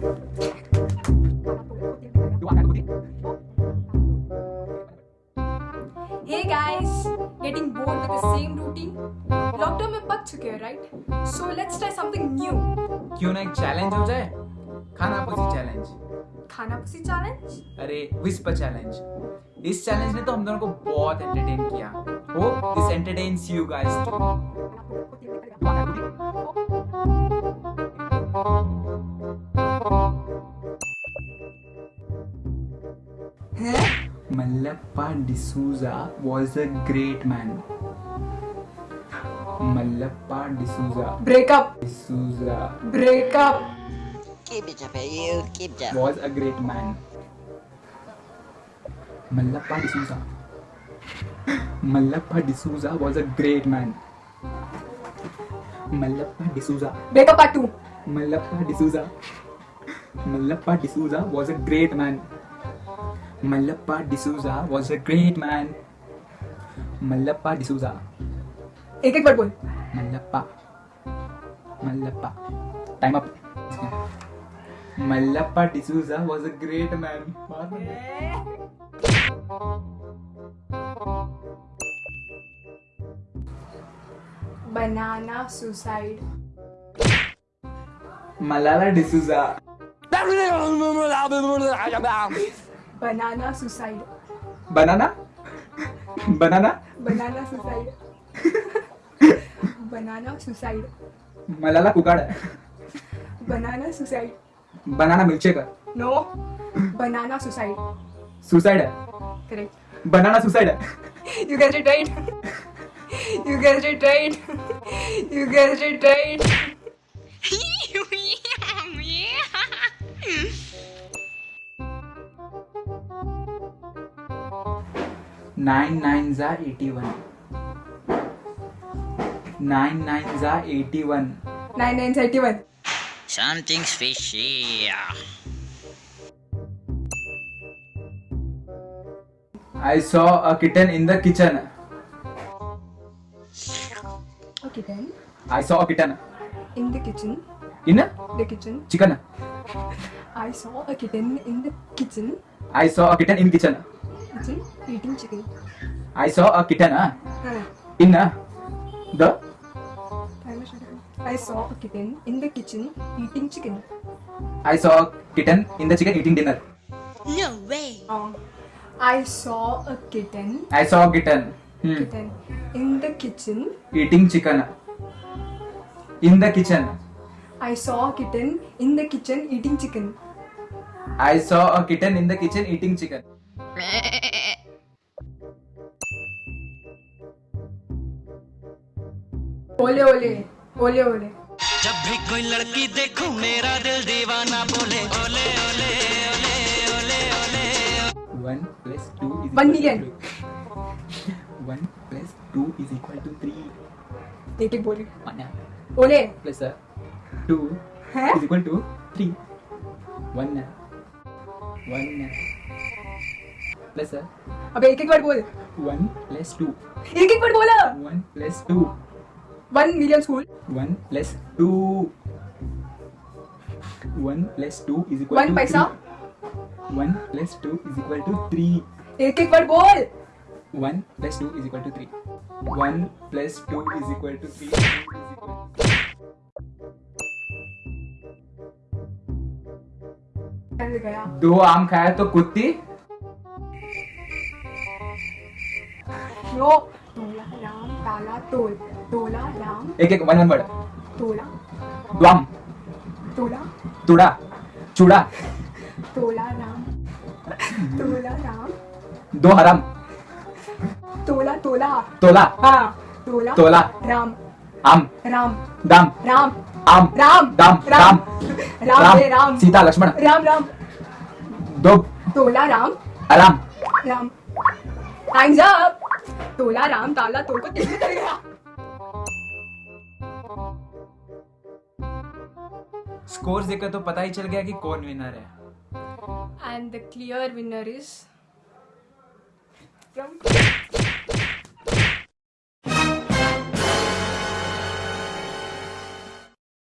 Hey guys, getting bored with the same routine? Lockdown में पक चुके हैं right so let's try something new क्यों ना एक चैलेंज हो जाए? खाना पुसी चैलेंज खाना पुसी चैलेंज अरे विस्पर चैलेंज इस चैलेंज ने तो हम दोनों को बहुत एंटरटेन किया। Hope this entertains you guys to Mallappa D'Souza was a great man. Mallappa D'Souza. Break up. D'Souza. Break up. Keep it up, you keep it up. Was a great man. Mallappa D'Souza. Mallappa D'Souza was a great man. Mallappa D'Souza. Break up part two. Mallappa D'Souza. Mallappa D'Souza was a great man. Mallappa D'Souza was a great man. Mallappa D'Souza. एक एक word बोल Mallappa. Mallappa. Time up. Mallappa D'Souza was a great man. Banana suicide Malala D'Souza. Banana suicide banana banana banana suicide banana suicide Malala कुकाड banana suicide banana milkshake no banana suicide suicide correct banana suicide you get it right you get it right you get it right Nine nines are eighty one. Nine nines are 81. Nine nines are 81. Something's fishy. I saw a kitten in the kitchen. A kitten? I saw a kitten. In the kitchen? In the kitchen. Chicken. I saw a kitten in the kitchen. I saw a kitten in kitchen. Kitchen eating chicken. I saw a kitten uh, Uh, in uh, the I saw a kitten in the kitchen eating chicken. I saw a kitten in the chicken eating dinner. No way. Um, I saw a kitten. I saw a kitten hmm, Kitten in the kitchen. eating chicken in the kitchen. I saw a kitten in the kitchen eating chicken. I saw a kitten in the kitchen eating chicken. ओले जब भी कोई लड़की देखूँ मेरा दिल दीवाना बोले ओले ओले ओले ओले ओले 1 plus 2 is 1 million. 1 plus 2 is equal to 3 Tete बोले। माना ओले प्लस सर 2 है? इज़ इक्वल टू 3 1 1 1 प्लस अबे एक एक बार बोल। वन प्लस टू एक एक बार बोला one plus two one million school one plus two one plus two is equal to पैसा one plus two is equal to three एक एक बार बोल। One plus two is equal to three one plus two is equal to three दो आम खाया तो कुत्ती। तोला राम ताला तोल तोला राम। एक एक वन वन वर्ड तोला। द्वाम तोला। तुड़ा। चूड़ा। तोला राम। तोला राम। दो हराम। तोला तोला। तोला। हाँ तोला। तोला। राम। आम। राम। दाम। राम। आम राम दाम राम राम राम राम सीता लक्ष्मण। राम राम। दो। तोला राम अलाम राम। टाइम्स अप तोला राम ताला तोल को में चल गया स्कोर्स देखकर तो पता ही चल गया कि कौन विनर है। And the clear winner is